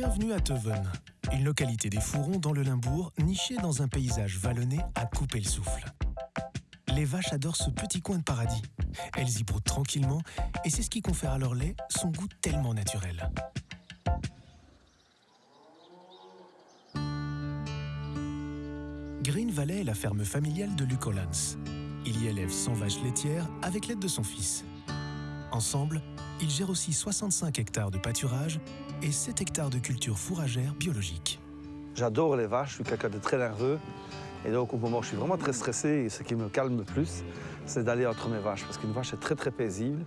Bienvenue à Teven, une localité des Fourrons dans le Limbourg, nichée dans un paysage vallonné à couper le souffle. Les vaches adorent ce petit coin de paradis. Elles y broutent tranquillement et c'est ce qui confère à leur lait son goût tellement naturel. Green Valley est la ferme familiale de Luc Hollins. Il y élève 100 vaches laitières avec l'aide de son fils. Ensemble, ils gèrent aussi 65 hectares de pâturage et 7 hectares de culture fourragère biologique. J'adore les vaches, je suis quelqu'un de très nerveux. Et donc, au moment où je suis vraiment très stressé, et ce qui me calme le plus, c'est d'aller entre mes vaches, parce qu'une vache est très, très paisible.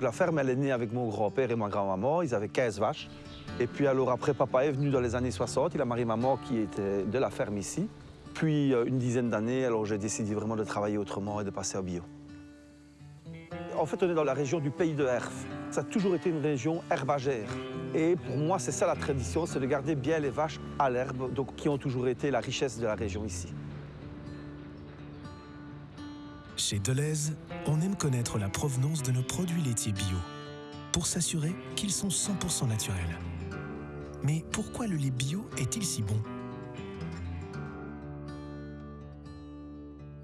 La ferme, elle est née avec mon grand-père et ma grand-maman. Ils avaient 15 vaches. Et puis, alors, après, papa est venu dans les années 60. Il a marié maman qui était de la ferme ici. Puis, euh, une dizaine d'années, alors j'ai décidé vraiment de travailler autrement et de passer au bio. En fait, on est dans la région du pays de Herf. Ça a toujours été une région herbagère. Et pour moi, c'est ça la tradition, c'est de garder bien les vaches à l'herbe, donc qui ont toujours été la richesse de la région ici. Chez Deleuze, on aime connaître la provenance de nos produits laitiers bio, pour s'assurer qu'ils sont 100% naturels. Mais pourquoi le lait bio est-il si bon?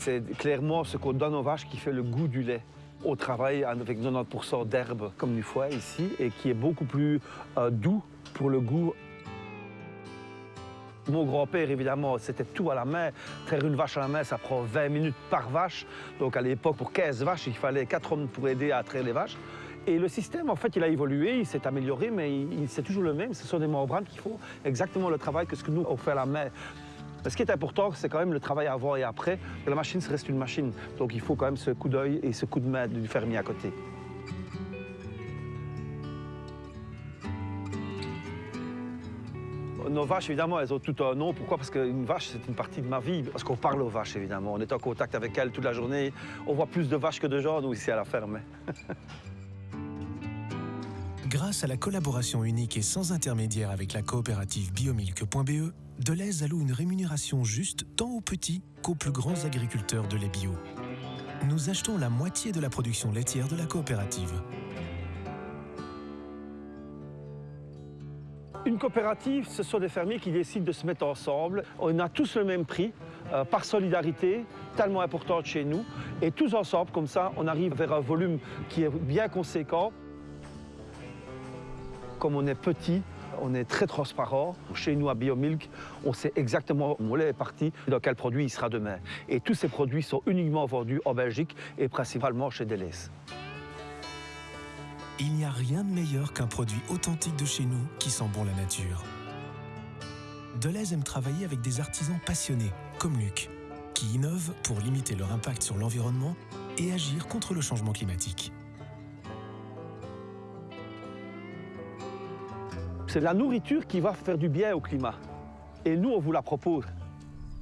C'est clairement ce qu'on donne aux vaches qui fait le goût du lait. On travaille avec 90% d'herbe comme du foie ici et qui est beaucoup plus euh, doux pour le goût. Mon grand-père, évidemment, c'était tout à la main. Traire une vache à la main, ça prend 20 minutes par vache. Donc à l'époque, pour 15 vaches, il fallait 4 hommes pour aider à traire les vaches. Et le système, en fait, il a évolué, il s'est amélioré, mais c'est toujours le même. Ce sont des membranes qui font exactement le travail que ce que nous, on fait à la main. Ce qui est important, c'est quand même le travail avant et après. La machine reste une machine, donc il faut quand même ce coup d'œil et ce coup de main du fermier à côté. Nos vaches, évidemment, elles ont tout un nom. Pourquoi? Parce qu'une vache, c'est une partie de ma vie. Parce qu'on parle aux vaches, évidemment. On est en contact avec elles toute la journée. On voit plus de vaches que de gens, nous, ici à la ferme. Grâce à la collaboration unique et sans intermédiaire avec la coopérative biomilk.be, Deleuze alloue une rémunération juste tant aux petits qu'aux plus grands agriculteurs de lait bio. Nous achetons la moitié de la production laitière de la coopérative. Une coopérative, ce sont des fermiers qui décident de se mettre ensemble. On a tous le même prix, euh, par solidarité, tellement importante chez nous. Et tous ensemble, comme ça, on arrive vers un volume qui est bien conséquent. Comme on est petit, on est très transparent. Chez nous, à Biomilk, on sait exactement où est parti dans quel produit il sera demain. Et tous ces produits sont uniquement vendus en Belgique et principalement chez Deleuze. Il n'y a rien de meilleur qu'un produit authentique de chez nous qui sent bon la nature. Deleuze aime travailler avec des artisans passionnés, comme Luc, qui innovent pour limiter leur impact sur l'environnement et agir contre le changement climatique. C'est la nourriture qui va faire du bien au climat. Et nous, on vous la propose.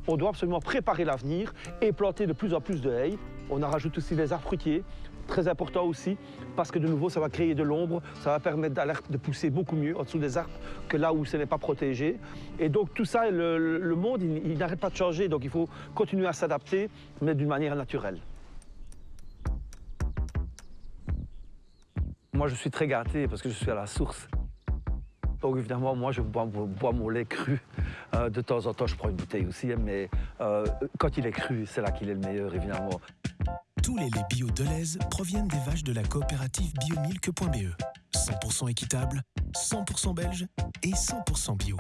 On doit absolument préparer l'avenir et planter de plus en plus de haies. On en rajoute aussi des arbres fruitiers, très important aussi, parce que de nouveau, ça va créer de l'ombre, ça va permettre de pousser beaucoup mieux en dessous des arbres que là où ce n'est pas protégé. Et donc tout ça, le, le monde, il, il n'arrête pas de changer, donc il faut continuer à s'adapter, mais d'une manière naturelle. Moi, je suis très gâté parce que je suis à la source. Donc évidemment, moi, je bois, mon lait cru. Euh, de temps en temps, je prends une bouteille aussi, hein, mais euh, quand il est cru, c'est là qu'il est le meilleur, évidemment. Tous les laits bio Deleuze proviennent des vaches de la coopérative biomilk.be. 100% équitable, 100% belge et 100% bio.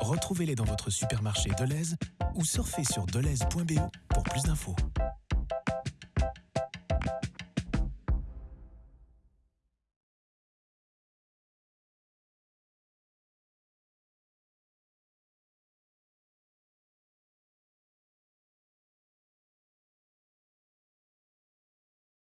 Retrouvez-les dans votre supermarché Deleuze ou surfez sur deleuze.be pour plus d'infos.